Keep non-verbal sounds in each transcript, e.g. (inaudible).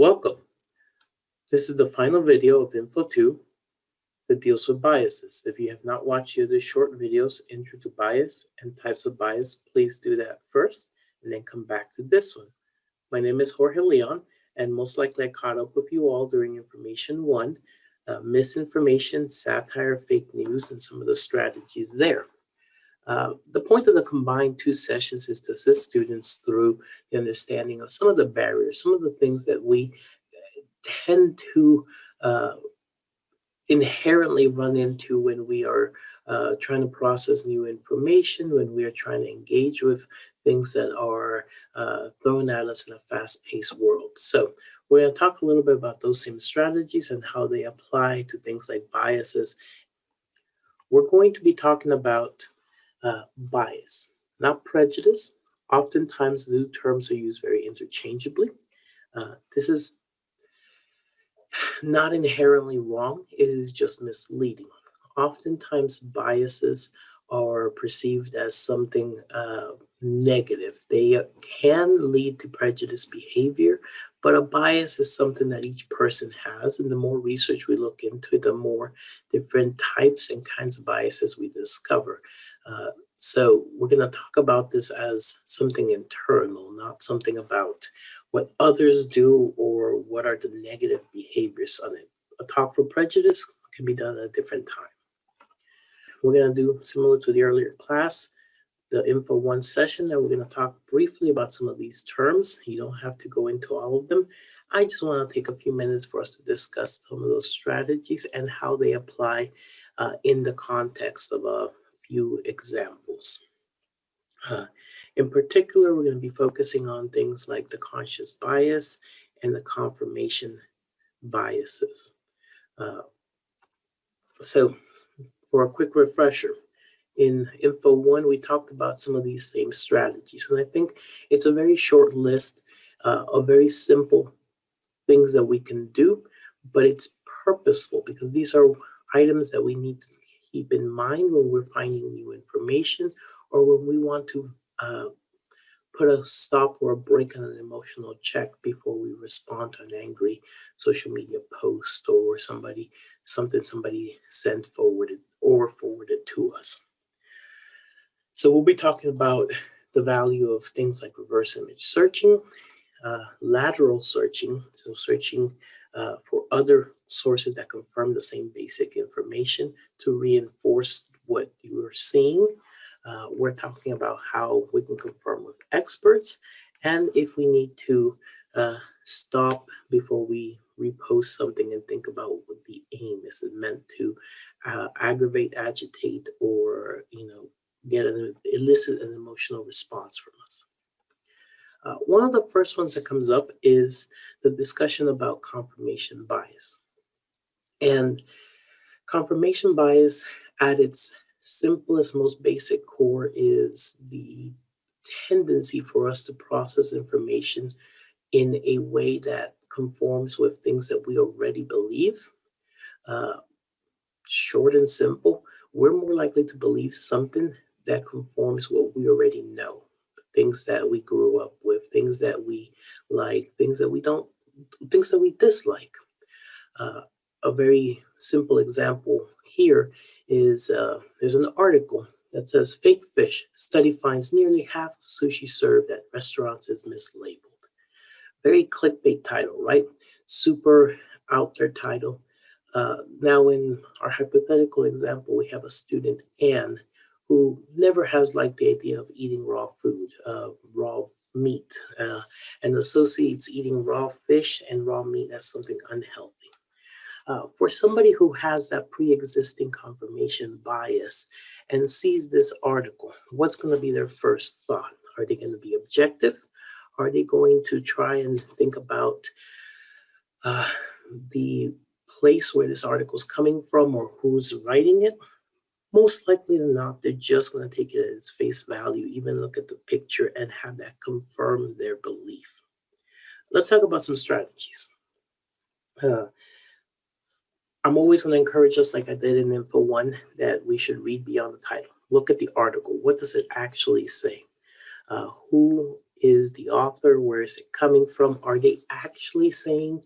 Welcome. This is the final video of Info 2 that deals with biases. If you have not watched the short videos, Intro to Bias and Types of Bias, please do that first and then come back to this one. My name is Jorge Leon, and most likely I caught up with you all during Information 1, uh, misinformation, satire, fake news, and some of the strategies there. Uh, the point of the combined two sessions is to assist students through the understanding of some of the barriers, some of the things that we uh, tend to uh, inherently run into when we are uh, trying to process new information, when we are trying to engage with things that are uh, thrown at us in a fast-paced world. So we're going to talk a little bit about those same strategies and how they apply to things like biases. We're going to be talking about uh, bias, not prejudice. Oftentimes, the terms are used very interchangeably. Uh, this is not inherently wrong, it is just misleading. Oftentimes, biases are perceived as something uh, negative. They can lead to prejudice behavior, but a bias is something that each person has. And the more research we look into the more different types and kinds of biases we discover. Uh, so we're going to talk about this as something internal, not something about what others do or what are the negative behaviors on it. A talk for prejudice can be done at a different time. We're going to do similar to the earlier class, the Info 1 session, and we're going to talk briefly about some of these terms. You don't have to go into all of them. I just want to take a few minutes for us to discuss some of those strategies and how they apply uh, in the context of a few examples. Uh, in particular, we're going to be focusing on things like the conscious bias and the confirmation biases. Uh, so for a quick refresher, in Info 1, we talked about some of these same strategies. And I think it's a very short list uh, of very simple things that we can do, but it's purposeful because these are items that we need to keep in mind when we're finding new information or when we want to uh, put a stop or a break on an emotional check before we respond to an angry social media post or somebody something somebody sent forwarded or forwarded to us. So we'll be talking about the value of things like reverse image searching, uh, lateral searching, so searching uh, for other sources that confirm the same basic information to reinforce what you are seeing. Uh, we're talking about how we can confirm with experts and if we need to uh, stop before we repost something and think about what the aim is. It meant to uh, aggravate, agitate, or you know, get an elicit an emotional response from us. Uh, one of the first ones that comes up is the discussion about confirmation bias. And confirmation bias at its simplest, most basic core is the tendency for us to process information in a way that conforms with things that we already believe. Uh, short and simple, we're more likely to believe something that conforms what we already know. Things that we grew up with, things that we like, things that we don't, things that we dislike. Uh, a very simple example here is uh, there's an article that says fake fish study finds nearly half sushi served at restaurants is mislabeled. Very clickbait title, right? Super out there title. Uh, now in our hypothetical example, we have a student, Anne, who never has liked the idea of eating raw food, uh, raw meat, uh, and associates eating raw fish and raw meat as something unhealthy. Uh, for somebody who has that pre-existing confirmation bias and sees this article, what's going to be their first thought? Are they going to be objective? Are they going to try and think about uh, the place where this article is coming from or who's writing it? Most likely than not, they're just going to take it at its face value, even look at the picture and have that confirm their belief. Let's talk about some strategies. Uh, I'm always going to encourage us, like I did in Info 1, that we should read beyond the title. Look at the article. What does it actually say? Uh, who is the author? Where is it coming from? Are they actually saying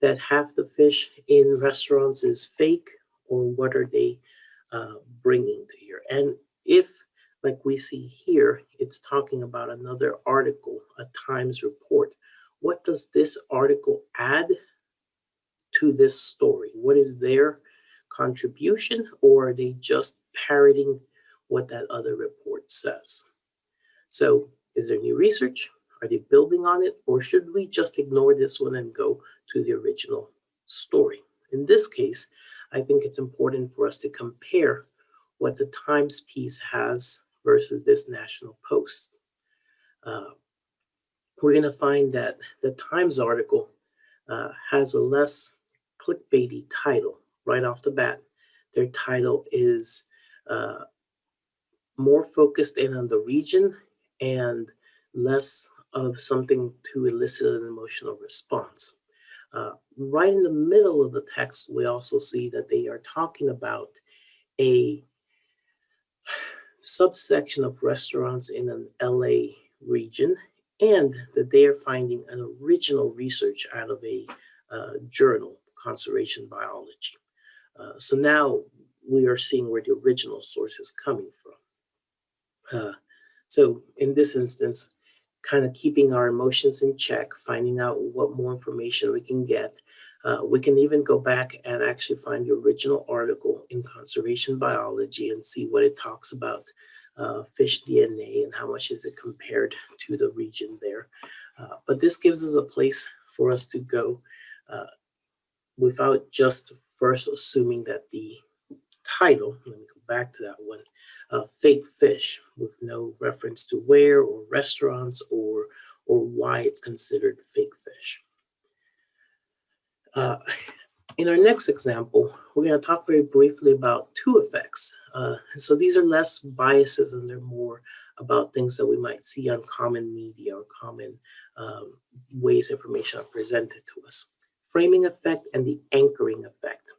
that half the fish in restaurants is fake? Or what are they uh, bringing to here? And if, like we see here, it's talking about another article, a Times report, what does this article add to this story? What is their contribution? Or are they just parroting what that other report says? So is there new research? Are they building on it? Or should we just ignore this one and go to the original story? In this case, I think it's important for us to compare what the Times piece has versus this National Post. Uh, we're going to find that the Times article uh, has a less clickbaity title right off the bat. Their title is uh, more focused in on the region and less of something to elicit an emotional response. Uh, right in the middle of the text, we also see that they are talking about a subsection of restaurants in an LA region and that they are finding an original research out of a uh, journal, Conservation Biology. Uh, so now we are seeing where the original source is coming from. Uh, so in this instance, kind of keeping our emotions in check, finding out what more information we can get. Uh, we can even go back and actually find the original article in conservation biology and see what it talks about uh, fish DNA and how much is it compared to the region there. Uh, but this gives us a place for us to go uh, without just first assuming that the title, let me go back to that one, uh, fake fish with no reference to where or restaurants or why it's considered fake fish. Uh, (laughs) in our next example, we're going to talk very briefly about two effects. Uh, so these are less biases and they're more about things that we might see on common media or common um, ways information are presented to us. Framing effect and the anchoring effect.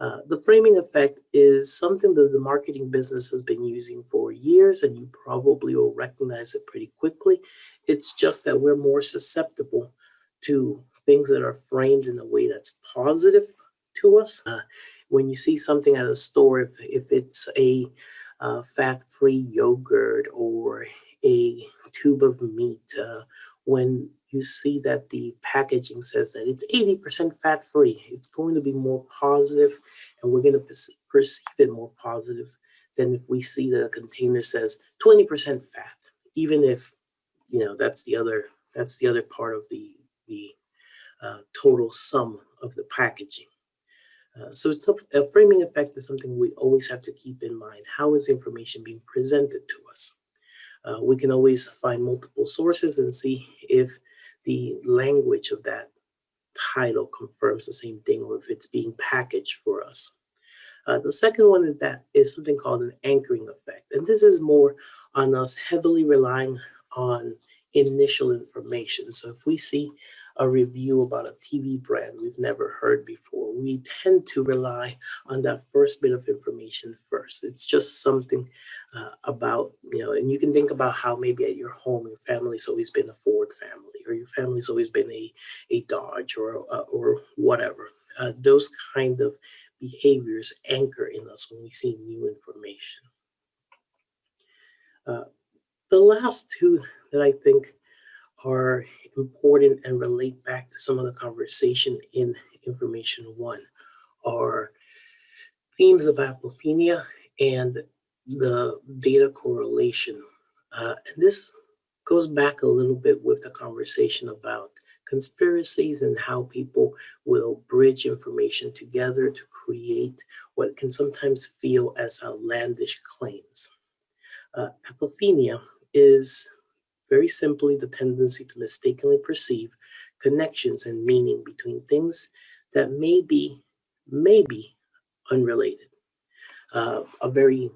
Uh, the framing effect is something that the marketing business has been using for years, and you probably will recognize it pretty quickly. It's just that we're more susceptible to things that are framed in a way that's positive to us. Uh, when you see something at a store, if, if it's a uh, fat-free yogurt or a tube of meat, uh, when you see that the packaging says that it's 80% fat free. It's going to be more positive and we're going to perceive it more positive than if we see that a container says 20% fat, even if, you know, that's the other, that's the other part of the, the uh, total sum of the packaging. Uh, so it's a, a framing effect is something we always have to keep in mind. How is information being presented to us? Uh, we can always find multiple sources and see if the language of that title confirms the same thing or if it's being packaged for us. Uh, the second one is that is something called an anchoring effect. And this is more on us heavily relying on initial information. So if we see a review about a TV brand we've never heard before. We tend to rely on that first bit of information first. It's just something uh, about, you know, and you can think about how maybe at your home, your family's always been a Ford family, or your family's always been a, a Dodge or, uh, or whatever. Uh, those kind of behaviors anchor in us when we see new information. Uh, the last two that I think are important and relate back to some of the conversation in information one are themes of apophenia and the data correlation. Uh, and this goes back a little bit with the conversation about conspiracies and how people will bridge information together to create what can sometimes feel as outlandish claims. Uh, apophenia is very simply the tendency to mistakenly perceive connections and meaning between things that may be, may be unrelated. Uh, a very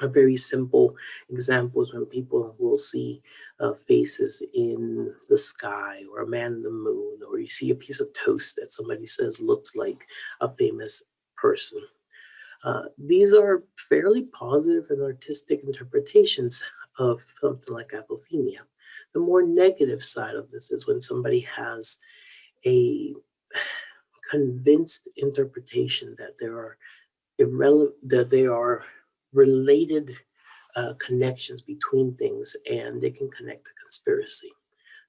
a very simple example is when people will see uh, faces in the sky or a man in the moon, or you see a piece of toast that somebody says looks like a famous person. Uh, these are fairly positive and artistic interpretations of something like apophenia. The more negative side of this is when somebody has a convinced interpretation that there are irrelevant that there are related uh, connections between things and they can connect the conspiracy.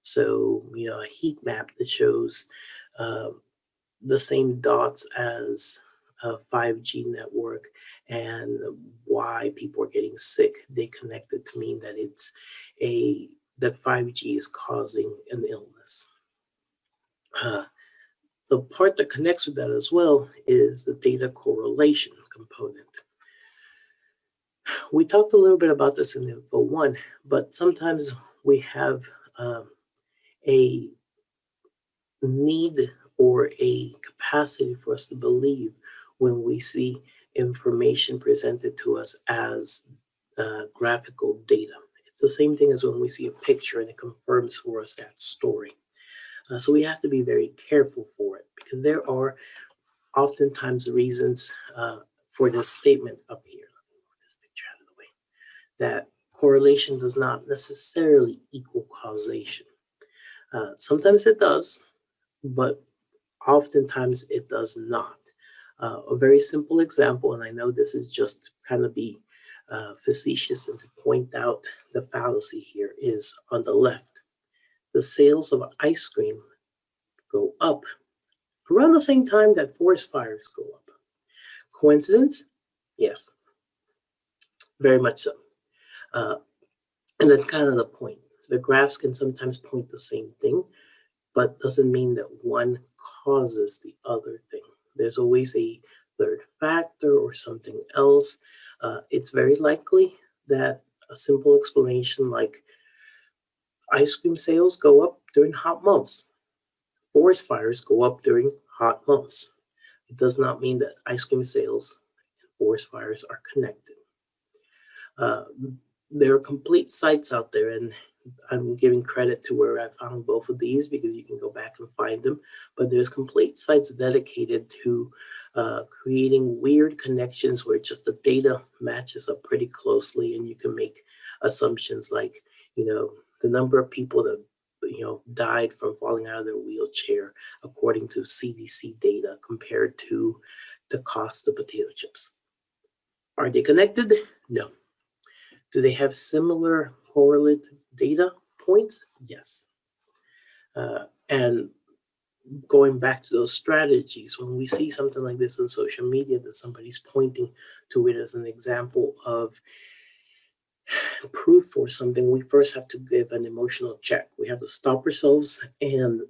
So, you know, a heat map that shows uh, the same dots as a 5G network and why people are getting sick, they connect it to mean that it's a that 5G is causing an illness. Uh, the part that connects with that as well is the data correlation component. We talked a little bit about this in Info 1, but sometimes we have um, a need or a capacity for us to believe when we see information presented to us as uh, graphical data. It's the same thing as when we see a picture and it confirms for us that story. Uh, so we have to be very careful for it because there are oftentimes reasons uh, for this statement up here. Let me move this picture out of the way. That correlation does not necessarily equal causation. Uh, sometimes it does, but oftentimes it does not. Uh, a very simple example, and I know this is just kind of be uh, facetious and to point out the fallacy here is on the left. The sales of ice cream go up around the same time that forest fires go up. Coincidence? Yes, very much so. Uh, and that's kind of the point. The graphs can sometimes point the same thing, but doesn't mean that one causes the other thing. There's always a third factor or something else. Uh, it's very likely that a simple explanation like ice cream sales go up during hot months. Forest fires go up during hot months. It does not mean that ice cream sales and forest fires are connected. Uh, there are complete sites out there, and I'm giving credit to where I found both of these because you can go back and find them. But there's complete sites dedicated to uh, creating weird connections where just the data matches up pretty closely and you can make assumptions like, you know, the number of people that you know died from falling out of their wheelchair according to CDC data compared to the cost of potato chips. Are they connected? No. Do they have similar correlative data points? Yes. Uh, and going back to those strategies, when we see something like this on social media that somebody's pointing to it as an example of proof for something, we first have to give an emotional check. We have to stop ourselves and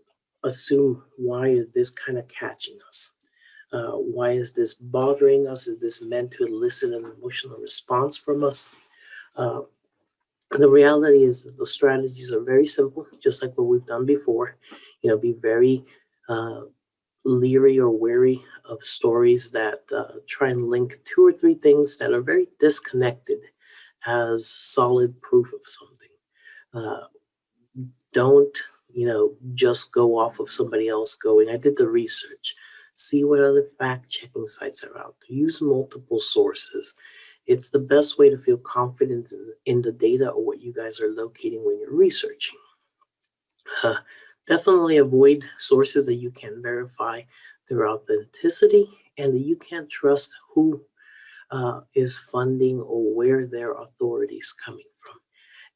assume why is this kind of catching us? Uh, why is this bothering us? Is this meant to elicit an emotional response from us? Uh, the reality is that the strategies are very simple, just like what we've done before. You know, be very uh, leery or wary of stories that uh, try and link two or three things that are very disconnected as solid proof of something. Uh, don't, you know, just go off of somebody else going, I did the research. See what other fact checking sites are out. Use multiple sources. It's the best way to feel confident in, the data or what you guys are locating when you're researching. Uh, definitely avoid sources that you can verify their authenticity and that you can't trust who uh, is funding or where their authority is coming from.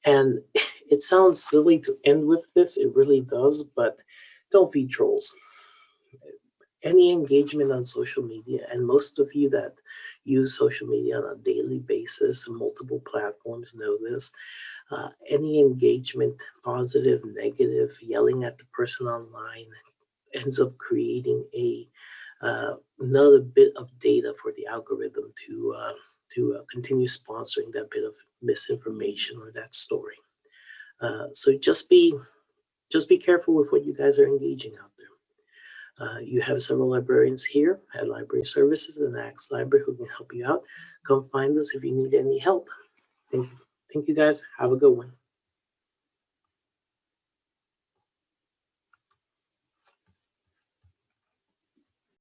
And (laughs) it sounds silly to end with this, it really does, but don't feed trolls any engagement on social media, and most of you that use social media on a daily basis multiple platforms know this, uh, any engagement, positive, negative, yelling at the person online ends up creating a uh, another bit of data for the algorithm to uh, to uh, continue sponsoring that bit of misinformation or that story. Uh, so just be just be careful with what you guys are engaging there. Uh, you have several librarians here at Library Services and Axe Library who can help you out. Come find us if you need any help. Thank you. Thank you guys. Have a good one.